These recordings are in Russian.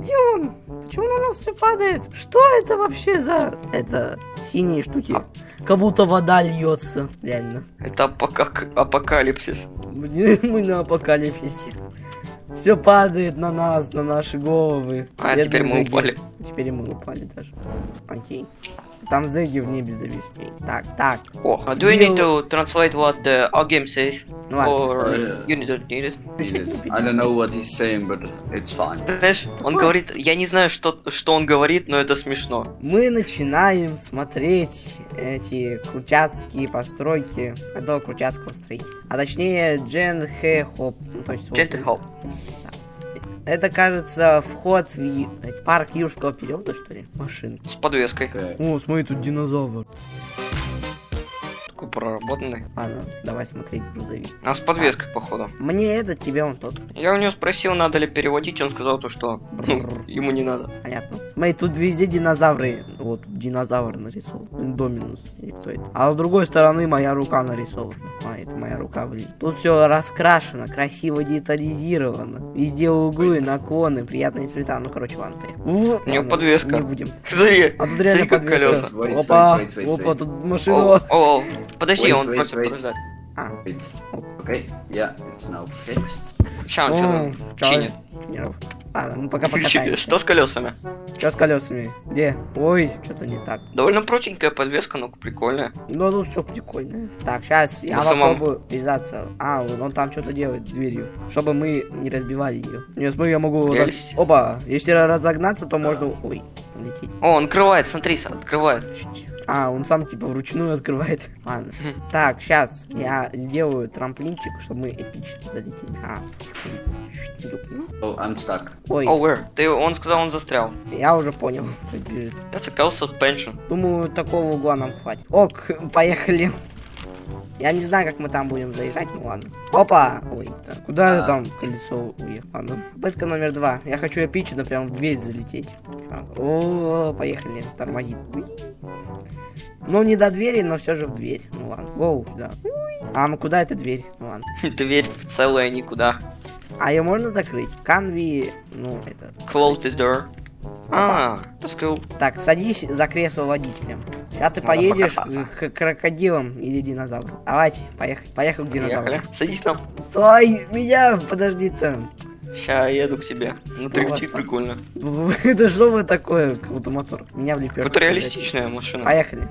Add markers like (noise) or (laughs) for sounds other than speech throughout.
Где он? Почему на нас все падает? Что это вообще за... Это синие штуки? А. Как будто вода льется, реально. Это апока- апокалипсис. Мы (laughs) мы на апокалипсисе. Все падает на нас, на наши головы. А, Бедные теперь мы упали. Теперь мы упали даже. Окей. Там зэги в небе зависли. Так, так. О, uh, do you need to translate what the our game says? Ну ладно. Or Uh, you don't need it? Need it. I don't know what he's saying, but it's fine. Ты знаешь, он такое? говорит, я не знаю, что, что он говорит, но это смешно. Мы начинаем смотреть эти крутяцкие постройки этого крутяцкого строителя. А точнее Джен Хэ Хоп. Ну, то есть вот Gentle Hope. Это, кажется, вход в парк юрского периода, что ли? Машинки. С подвеской. О, смотри, тут динозавр. Проработанный. Ладно, давай смотреть грузовик. А с подвеской, походу. Мне этот, тебе он тот. Я у него спросил, надо ли переводить, он сказал то, что ну, ему не надо. Понятно. Смотри, тут везде динозавры. Вот, динозавр нарисован. Индоминус. Или кто это? А с другой стороны моя рука нарисована. А, это моя рука, блин. Тут все раскрашено, красиво детализировано. Везде углы, наклоны, приятные цвета. Ну, короче, ладно, поехали. У него подвеска. Не будем. Смотри, А тут реально подвеска. Опа, опа, тут машина. Подожди, Wait, он wait, просит wait. подождать. А, Wait. Okay. Yeah, it's now fixed. Ща он о, что-то чай. чинит. Ладно, мы пока (laughs) покатаемся. Что с колесами? Что с колесами? Где? Ой, что-то не так. Довольно проченькая подвеска, но прикольная. Ну, тут все прикольно. Так, сейчас я На самом- попробую вязаться. А, он, там что-то делает с дверью. Чтобы мы не разбивали ее. Нет, смотри, я могу... Прелесть. Опа, если разогнаться, то можно... Ой, улететь. О, он открывает, смотри, открывает. А, он сам типа вручную открывает. (laughs) Ладно. Так, сейчас я сделаю трамплинчик, чтобы мы эпично залетели. А. Oh, I'm stuck. Ой, О, where? Ты, он сказал, он застрял. я уже понял. That's a cow suspension. Думаю, такого угла нам хватит. Ок, (laughs) поехали. Я не знаю, как мы там будем заезжать, ну ладно. Опа! Ой, так, куда это А. там колесо уехало? Попытка номер два. Я хочу эпично прям в дверь залететь. О, поехали, тормозит. Ну, не до двери, но все же в дверь. Ну ладно, гоу, да. А, ну куда эта дверь? Ну ладно. (laughs) Дверь целая никуда. А ее можно закрыть? Канви, ну, это... Close this door. А, that's cool. Так, садись за кресло водителя. Сейчас ты поедешь к крокодилам или динозаврам. Давайте, поехали. Поехал к динозавру. Поехали. Садись там. Стой, меня, подожди там. Ща я еду к тебе. Что Внутри у вас птиц там? прикольно. (laughs) Это что вы такое, как будто мотор? Меня в лепешку. Это реалистичная машина. Поехали.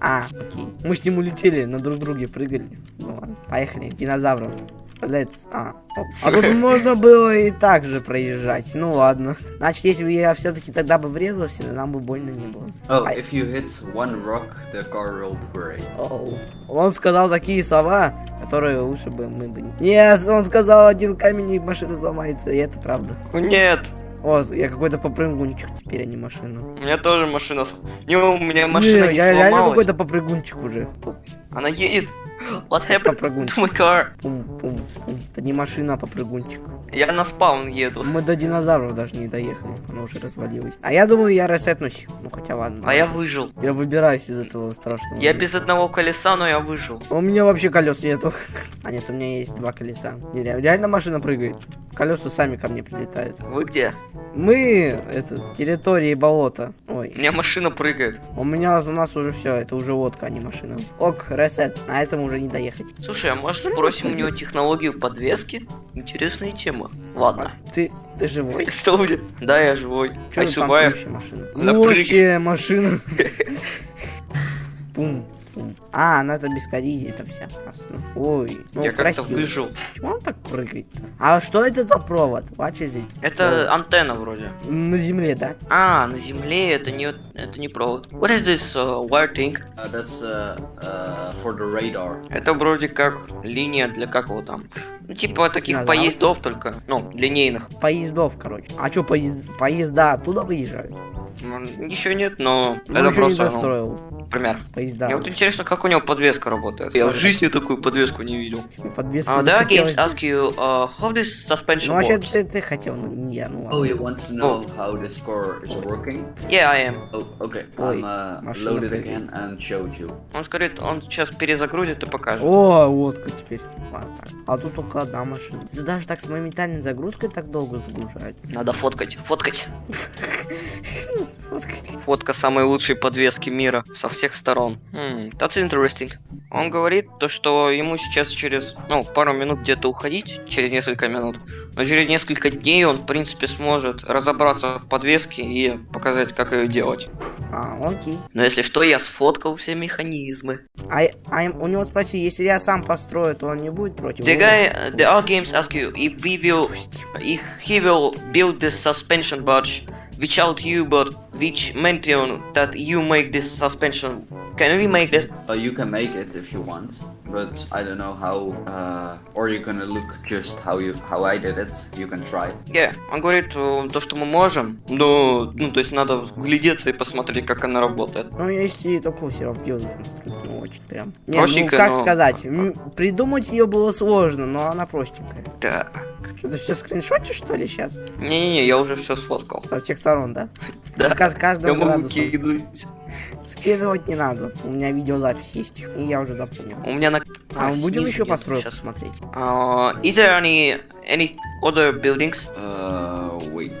А, окей. Мы с ним улетели, на друг друге прыгали. Ну ладно, поехали к динозаврам. Let's... А, оп. а тут можно было и так же проезжать. Ну ладно. Значит, если бы я все-таки тогда бы врезался, нам бы больно не было. Oh, I- if you hit one rock, the car will break. Оу. Он сказал такие слова, которые лучше бы мы бы... не- Нет, он сказал, один камень и машина сломается, и это правда. О, Нет, О, я какой-то попрыгунчик теперь, а не машина. у меня тоже машина. Не, у меня машина не, не я реально сломалась. какой-то попрыгунчик уже. Она едет. What happened Попрыгунчик. to my car? Пум, пум, пум. Это не машина, а попрыгунчик. Я на спаун еду. Мы до динозавров даже не доехали, оно уже развалилось. А я думаю, я ресетнусь. Ну хотя ладно. А я выжил. Я выбираюсь из этого страшного. Я без одного колеса, но я выжил. У меня вообще колес нету. (laughs) А нет, у меня есть два колеса. Реально машина прыгает. Колеса сами ко мне прилетают. Вы где? Мы, это, территории болота. У Ой, меня машина прыгает. у меня, у нас уже все, это уже лодка, а не машина. Ок, ресет, на этом уже не доехать. Слушай, а может спросим у него технологию подвески? Интересная тема. Ладно. Ты, ты живой? (laughs) Что будет? Да, я живой. Survived. вообще машина? Машина. (laughs) Пум, пум. А, она это без коллизии, это вся. Ясно. Ой, ну Я как-то красиво. выжил. Почему он так прыгает-то? А что это за провод? What is it? Это антенна вроде. На земле, да? А, на земле это не это не провод. What is this uh, wire thing? Uh, that's uh, uh, for the radar. Это вроде как линия для как его там. Ну типа таких Динозавр? поездов только. Ну, линейных. Поездов, короче. А что, поезд... поезда оттуда выезжают? Еще нет, но Ну, это еще не просто ну, достроил пример. поезда. Мне вот интересно, как у него подвеска работает. Я в жизни такую подвеску не видел. Подвеска Uh, there are games ask you uh, how this suspension Ну, вообще, works. ты, ты хотел, ну, не я, ну Oh, ладно. you want to know how the score is working? Yeah, I am. Oh, okay. Ой, I'm uh, машина load it прыгает. again and showed you. Он скажет, он сейчас перезагрузит и покажет. О, водка теперь. Ладно, так. А тут только одна машина. Это даже так с моментальной загрузкой так долго загружать. Надо фоткать, (laughs) фоткать. Фотка. Самой лучшей подвески мира со всех сторон. That's interesting. Он говорит то, что ему сейчас через, ну, пару минут где-то уходить, через несколько минут. Но через несколько дней он, в принципе, сможет разобраться в подвеске и показать, как ее делать. А, окей. Но если что, я сфоткал все механизмы. А, а у него спроси, если я сам построю, то он не будет против? The guy, the R games ask you if we will, if he will build this suspension barge, which out you, but which mention that you make this suspension. Can we make that? Uh, you can make it if you want, but I don't know how. Uh, or you're gonna look just how you how I did it. You can try. Yeah. Он говорит э, то, что мы можем, но, ну, то есть надо вглядеться и посмотреть, как она работает. Ну, если только все равно делать настроить, ну, очень прям. Не, ну, как но- сказать, придумать ее было сложно, но она простенькая. Так. Что, ты все скриншотишь, что ли, сейчас? Не-не-не, я уже все сфоткал. Со всех сторон, да? Да. Я каждого градуса. Скидывать не надо. У меня видеозапись есть, и я уже запомнил. У меня на... А мы будем еще постройку смотреть? Uh, is there any any other buildings? Uh, wait.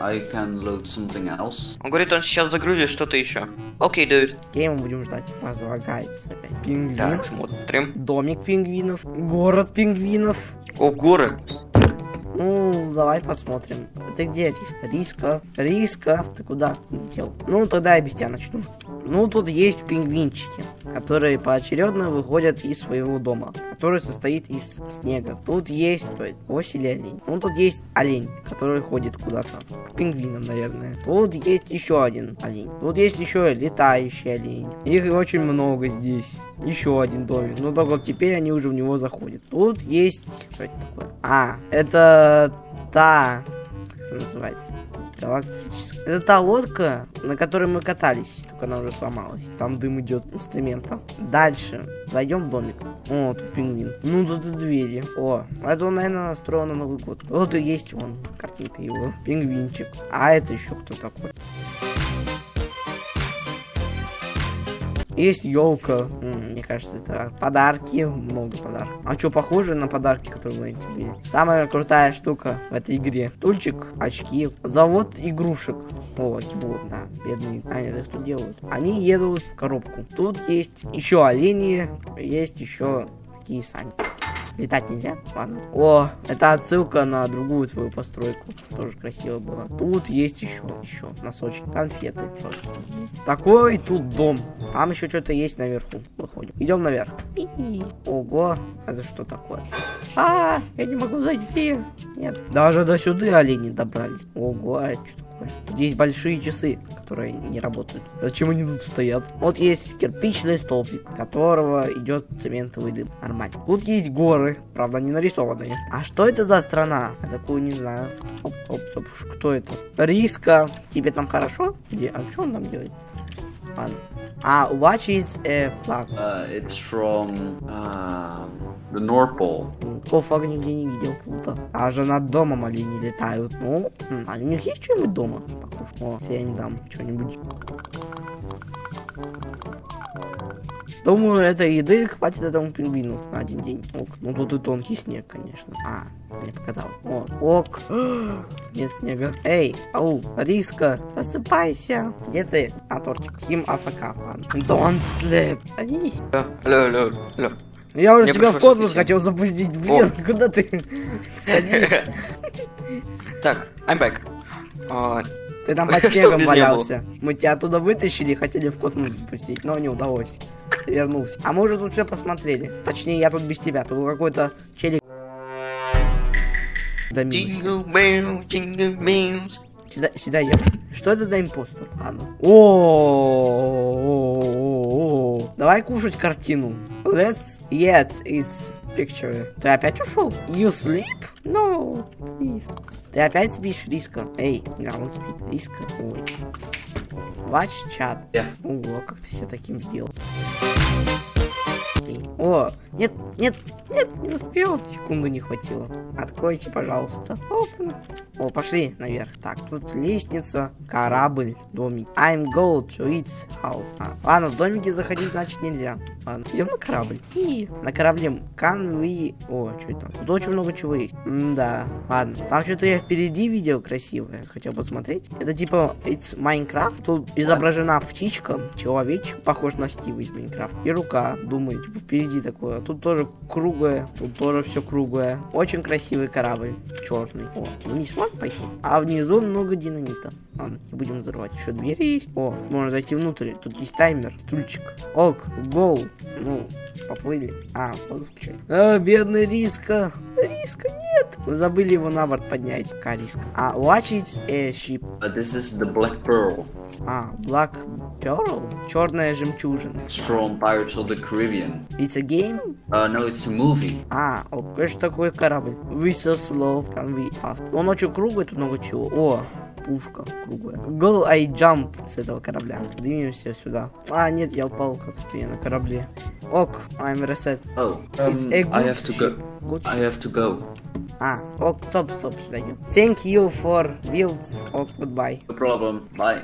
I can load something else. Он говорит, он сейчас загрузит что-то еще. Окей, dude. Окей, мы будем ждать. Разлагается опять. Пингвин. Так, смотрим. Домик пингвинов. Город пингвинов. О, горы. Ну, давай посмотрим. Ты где, Риска? Риска? Ты куда? Ну, тогда я без тебя начну. Ну, тут есть пингвинчики, которые поочередно выходят из своего дома, который состоит из снега. Тут есть, или олень. Ну, тут есть олень, который ходит куда-то. К пингвинам, наверное. Тут есть еще один олень. Тут есть еще летающий олень. Их очень много здесь. Еще один домик. Но только теперь они уже в него заходят. Тут есть... Что это такое? А, это та... Как это называется? Галактическая. Это та лодка, на которой мы катались. Только она уже сломалась. Там дым идет инструмента. Дальше. Зайдем в домик. О, тут пингвин. Ну, тут и двери. О, это он, наверное, настроил на Новый год. Вот и есть вон картинка его. Пингвинчик. А это еще кто такой? Есть елка. Мне кажется, это подарки. Много подарков. А что, похоже на подарки, которые мы были? Самая крутая штука в этой игре. Тульчик, очки, завод игрушек. О, вот, да, бедные. А, нет, тут делают. Они едут в коробку. Тут есть еще олени, есть еще такие сани. Летать нельзя? Ладно. О, это отсылка на другую твою постройку. Тоже красиво было. Тут есть еще, еще носочки, конфеты. Такой тут дом. Там еще что-то есть наверху. Выходим. Идем наверх. И-и. Ого, это что такое? А, я не могу зайти. Нет. Даже до сюда олени добрались. Ого, а что? Тут есть большие часы, которые не работают. Зачем они тут стоят? Вот есть кирпичный столбик, которого идет цементовый дым. Нормально. Тут есть горы, правда, не нарисованные. А что это за страна? Я такую не знаю. Оп, оп, оп, кто это? Риска. Тебе там хорошо? Где? А что он там делает? Ладно. А, watch it a flag. Uh, it's from uh, the North Pole. Такого флага нигде не видел, круто. Же над домом олени летают. Ну, а у них есть что-нибудь дома? Покушать. О, я им дам что-нибудь. Думаю, этой еды хватит этому пингвину на один день. Ок. Ну тут и тонкий снег, конечно. А, мне показалось. О, ок. (gasps) Нет снега. Эй, ау, Риска, просыпайся. Где ты? А, тортик. Хим АФК. Don't sleep. Садись. Алло, алло, алло. Я уже Мне тебя в космос хотел запустить. Блин, куда ты? (laughs) Садись. Так, I'm back. А, Ты там (laughs) под снегом валялся. Мы тебя оттуда вытащили хотели в космос запустить, но не удалось. Ты вернулся. А мы уже тут все посмотрели. Точнее, я тут без тебя. Тут какой-то челик. Jingle bells, jingle bells. Сюда, сюда идем. Что это за импостер? Ладно. О, Давай кушать картину. Let's eat its picture. Ты опять ушел? You sleep? No, please. Ты опять спишь, Риска? Эй, да, он спит. Риска. Ой. Watch чат. Yeah. Ого, как ты себя таким сделал. О, нет, нет, нет, не успел, секунду не хватило. Откройте, пожалуйста. Open. О, пошли наверх. Так, тут лестница, корабль, домик. I'm go to its house. А, ладно, в домике заходить, значит, нельзя. Ладно, идем на корабль. И на корабле can we... О, что это? Тут очень много чего есть. да, ладно. Там что-то я впереди видел красивое. Хотел посмотреть. Это типа it's Minecraft. Тут изображена птичка, человечек, похож на Стива из Майнкрафта. И рука, думаю, типа впереди такое. Тут тоже круглое, тут тоже все круглое. Очень красивый корабль, черный. О, вниз можно пойти? А внизу много динамита. Ладно, не будем взрывать. Еще двери есть. О, можно зайти внутрь. Тут есть таймер, стульчик. Ок, гол. Ну, поплыли. А, воду включать. А, бедный Риска. Риска нет. Мы забыли его на борт поднять. Какая Риска? А, watch it a ship. But this is the Black Pearl. А, Black Pearl? Черная жемчужина. It's from Pirates of the Caribbean. It's a game? Uh, no, it's a movie. А, о, что такое корабль? We so slow, can we fast? Он очень круглый, тут много чего. О, пушка круглая. Go, I jump с этого корабля. Поднимемся сюда. А, нет, я упал как-то я на корабле. Ок, I'm reset. Oh, um, I have to go. Good I have to go. А, ок, стоп, стоп, сюда идем. Thank you for builds. Ок, goodbye. No problem. Bye.